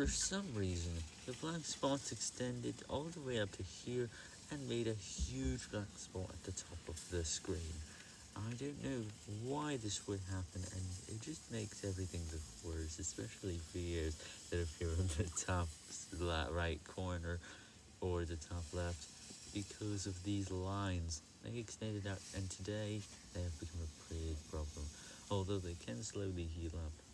For some reason, the black spots extended all the way up to here and made a huge black spot at the top of the screen. I don't know why this would happen and it just makes everything look worse, especially videos that appear on the top right corner or the top left because of these lines. They extended out and today they have become a big problem, although they can slowly heal up.